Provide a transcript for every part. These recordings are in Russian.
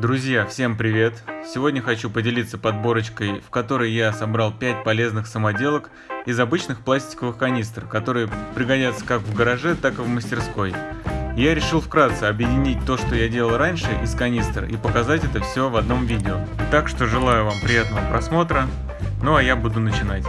Друзья, всем привет! Сегодня хочу поделиться подборочкой, в которой я собрал 5 полезных самоделок из обычных пластиковых канистр, которые пригодятся как в гараже, так и в мастерской. Я решил вкратце объединить то, что я делал раньше из канистр и показать это все в одном видео. Так что желаю вам приятного просмотра, ну а я буду начинать.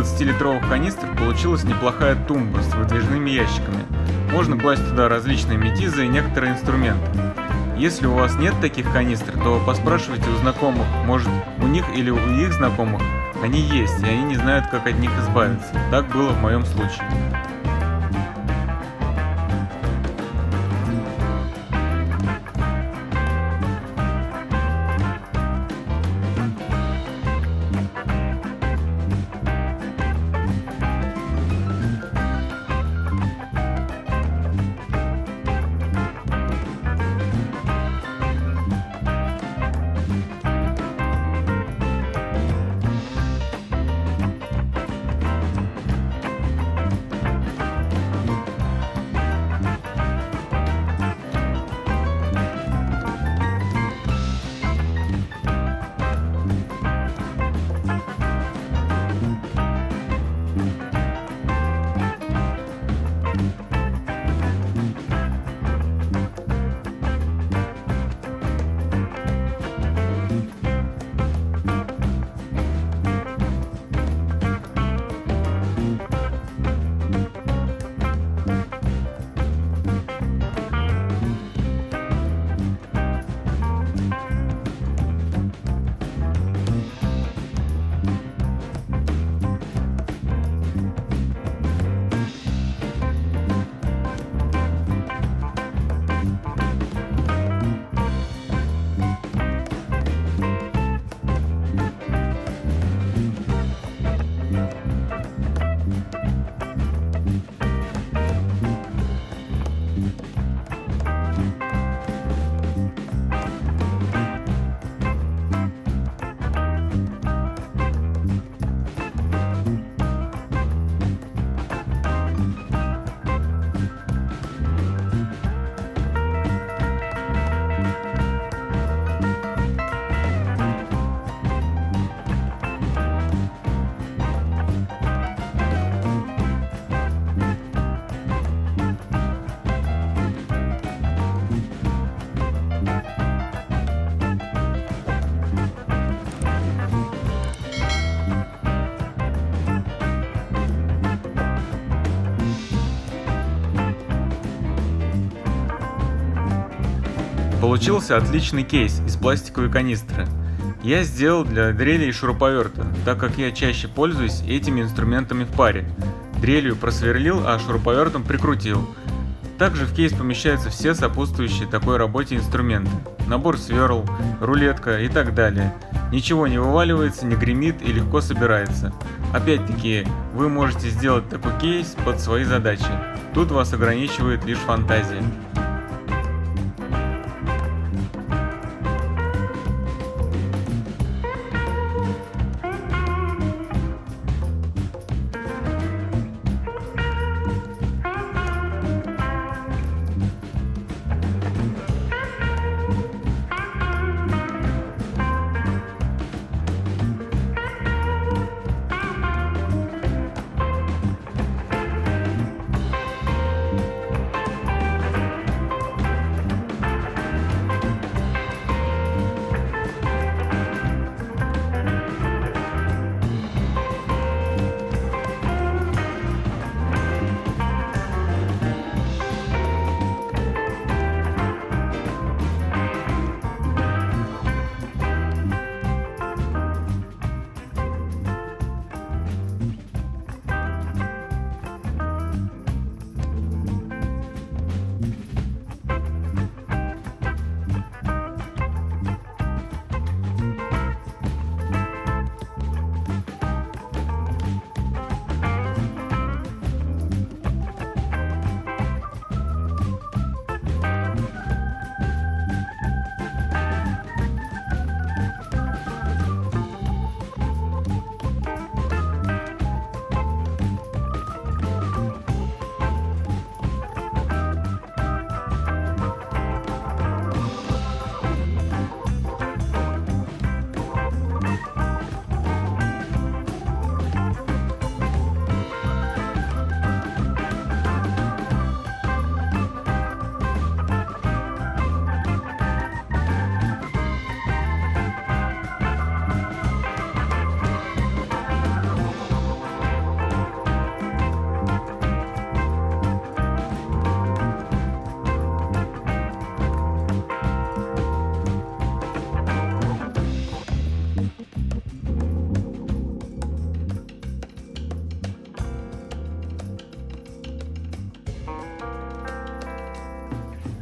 20-литровых канистр получилась неплохая тумба с выдвижными ящиками. Можно класть туда различные метизы и некоторые инструменты. Если у вас нет таких канистр, то поспрашивайте у знакомых, может у них или у их знакомых они есть, и они не знают, как от них избавиться. Так было в моем случае. Получился отличный кейс из пластиковой канистры. Я сделал для дрели и шуруповерта, так как я чаще пользуюсь этими инструментами в паре. Дрелью просверлил, а шуруповертом прикрутил. Также в кейс помещаются все сопутствующие такой работе инструменты. Набор сверл, рулетка и так далее. Ничего не вываливается, не гремит и легко собирается. Опять-таки, вы можете сделать такой кейс под свои задачи. Тут вас ограничивает лишь фантазия.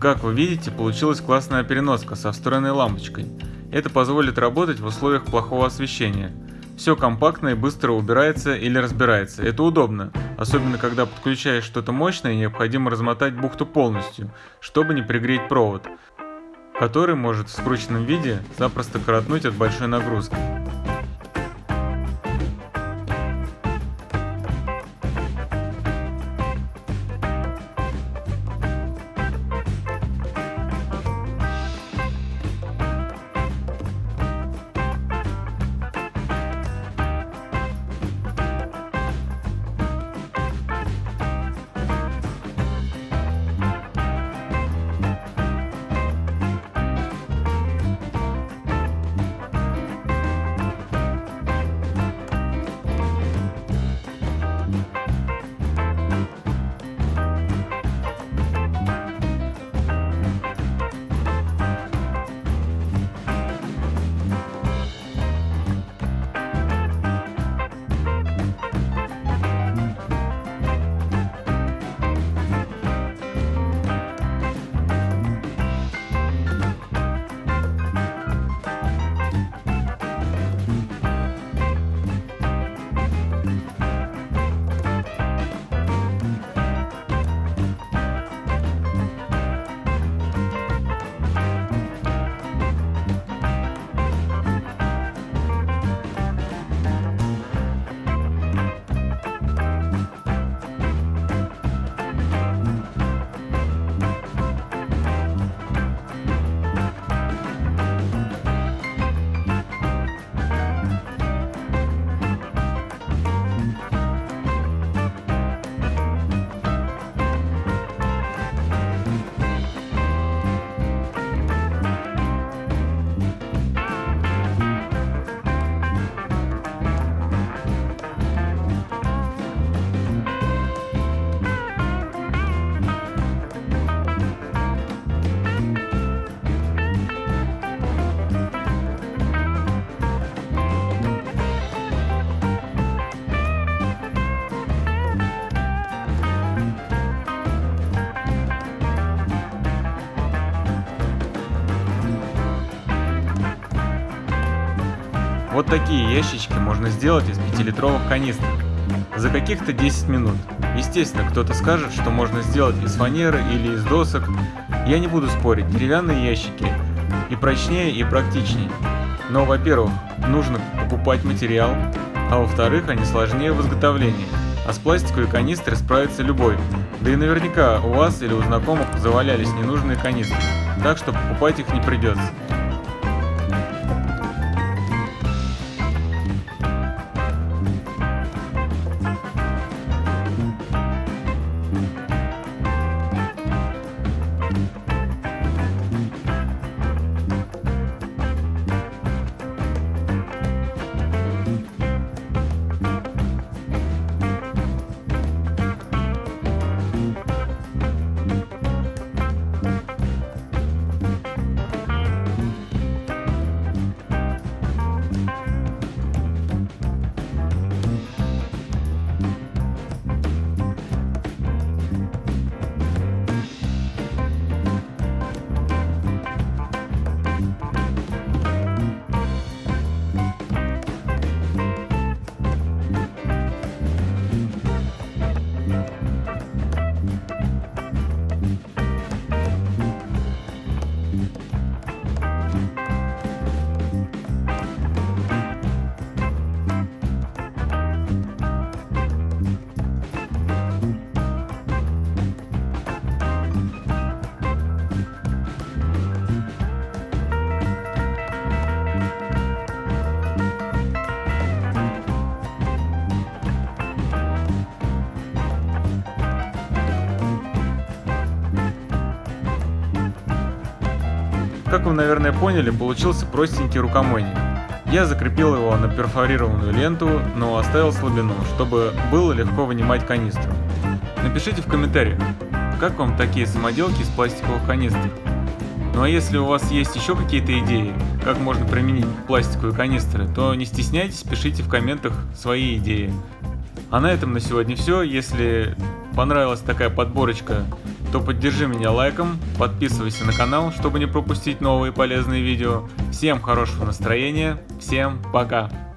Как вы видите, получилась классная переноска со встроенной лампочкой. Это позволит работать в условиях плохого освещения. Все компактно и быстро убирается или разбирается. Это удобно, особенно когда подключаешь что-то мощное и необходимо размотать бухту полностью, чтобы не пригреть провод, который может в скрученном виде запросто коротнуть от большой нагрузки. Такие ящички можно сделать из 5-литровых канистр. За каких-то 10 минут. Естественно, кто-то скажет, что можно сделать из фанеры или из досок. Я не буду спорить, деревянные ящики и прочнее, и практичнее. Но, во-первых, нужно покупать материал, а во-вторых, они сложнее в изготовлении. А с пластиковой канистрой справится любой. Да и наверняка у вас или у знакомых завалялись ненужные канистры, так что покупать их не придется. Как вы, наверное, поняли, получился простенький рукомойник. Я закрепил его на перфорированную ленту, но оставил слабину, чтобы было легко вынимать канистру. Напишите в комментариях, как вам такие самоделки из пластиковых канистр. Ну а если у вас есть еще какие-то идеи, как можно применить пластиковые канистры, то не стесняйтесь, пишите в комментах свои идеи. А на этом на сегодня все. Если понравилась такая подборочка то поддержи меня лайком, подписывайся на канал, чтобы не пропустить новые полезные видео. Всем хорошего настроения, всем пока!